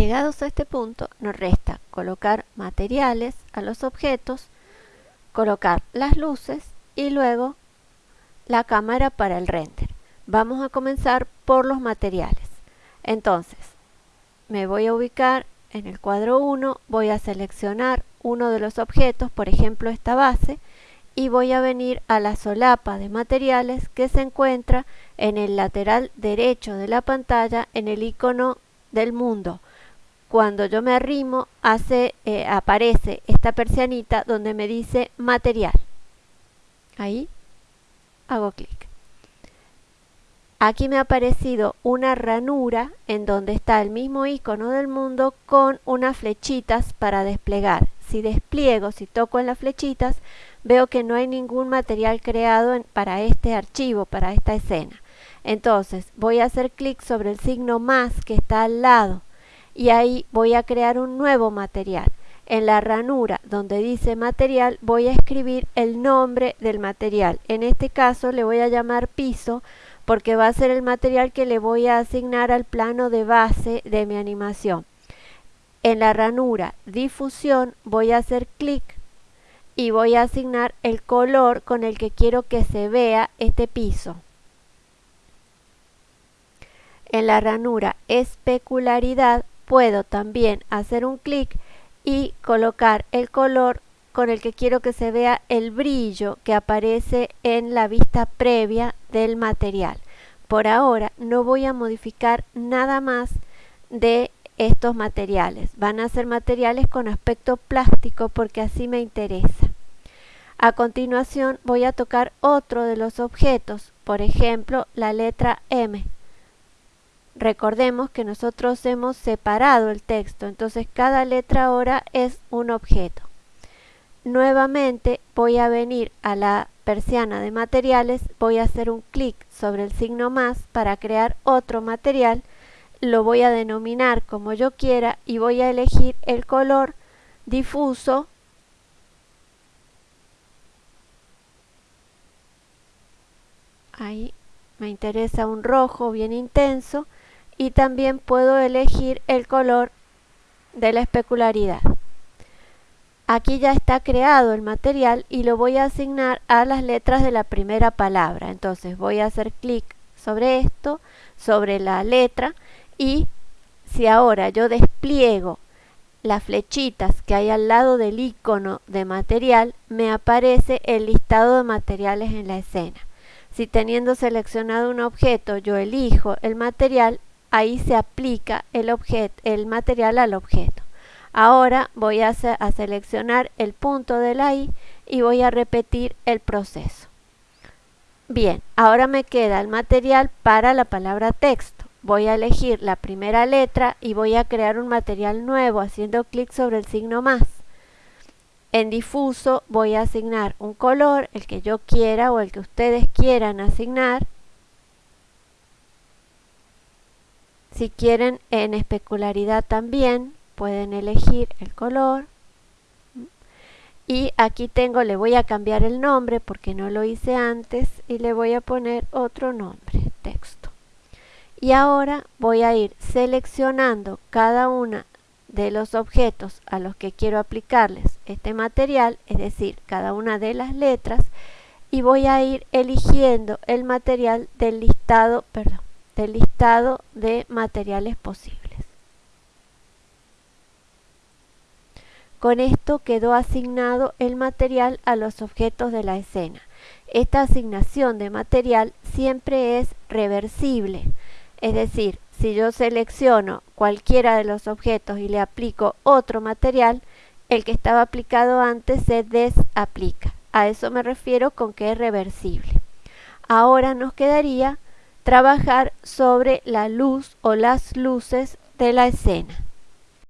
Llegados a este punto, nos resta colocar materiales a los objetos, colocar las luces y luego la cámara para el render. Vamos a comenzar por los materiales. Entonces, me voy a ubicar en el cuadro 1, voy a seleccionar uno de los objetos, por ejemplo esta base, y voy a venir a la solapa de materiales que se encuentra en el lateral derecho de la pantalla en el icono del mundo cuando yo me arrimo hace, eh, aparece esta persianita donde me dice material. Ahí hago clic. Aquí me ha aparecido una ranura en donde está el mismo icono del mundo con unas flechitas para desplegar. Si despliego, si toco en las flechitas, veo que no hay ningún material creado para este archivo, para esta escena. Entonces voy a hacer clic sobre el signo más que está al lado y ahí voy a crear un nuevo material. En la ranura donde dice material voy a escribir el nombre del material. En este caso le voy a llamar piso porque va a ser el material que le voy a asignar al plano de base de mi animación. En la ranura difusión voy a hacer clic y voy a asignar el color con el que quiero que se vea este piso. En la ranura especularidad puedo también hacer un clic y colocar el color con el que quiero que se vea el brillo que aparece en la vista previa del material. Por ahora no voy a modificar nada más de estos materiales. Van a ser materiales con aspecto plástico porque así me interesa. A continuación voy a tocar otro de los objetos, por ejemplo la letra M. Recordemos que nosotros hemos separado el texto, entonces cada letra ahora es un objeto. Nuevamente voy a venir a la persiana de materiales, voy a hacer un clic sobre el signo más para crear otro material, lo voy a denominar como yo quiera y voy a elegir el color difuso ahí me interesa un rojo bien intenso y también puedo elegir el color de la especularidad. Aquí ya está creado el material y lo voy a asignar a las letras de la primera palabra. Entonces voy a hacer clic sobre esto, sobre la letra y si ahora yo despliego las flechitas que hay al lado del icono de material, me aparece el listado de materiales en la escena. Si teniendo seleccionado un objeto yo elijo el material, ahí se aplica el, material al objeto. Ahora voy a, a seleccionar el punto de la I y voy a repetir el proceso. Bien, ahora me queda el material para la palabra texto. Voy a elegir la primera letra y voy a crear un material nuevo haciendo clic sobre el signo más. En difuso voy a asignar un color, el que yo quiera o el que ustedes quieran asignar. Si quieren en especularidad también, pueden elegir el color. Y aquí tengo, le voy a cambiar el nombre porque no lo hice antes y le voy a poner otro nombre, texto. Y ahora voy a ir seleccionando cada una de los objetos a los que quiero aplicarles este material, es decir, cada una de las letras, y voy a ir eligiendo el material del listado, perdón, del listado de materiales posibles. Con esto quedó asignado el material a los objetos de la escena. Esta asignación de material siempre es reversible, es decir, si yo selecciono cualquiera de los objetos y le aplico otro material, el que estaba aplicado antes se desaplica. A eso me refiero con que es reversible. Ahora nos quedaría trabajar sobre la luz o las luces de la escena.